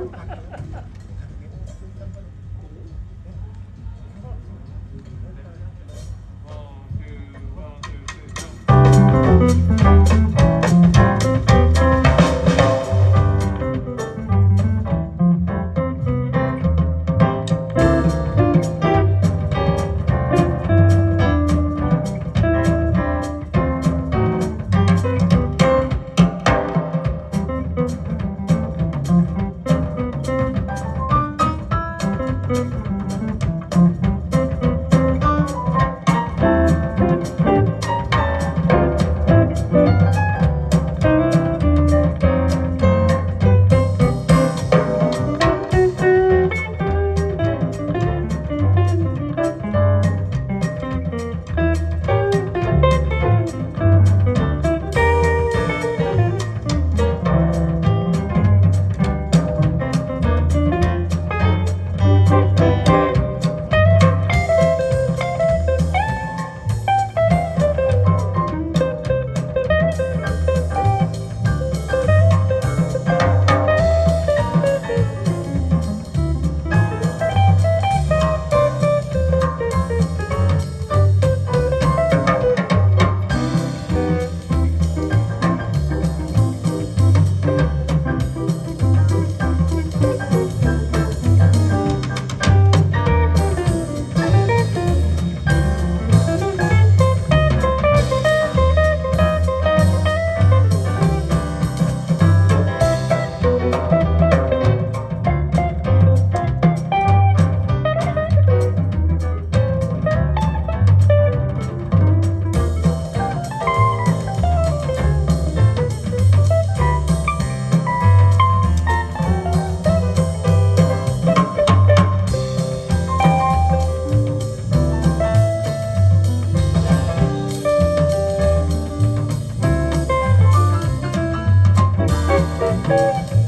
Thank you. Música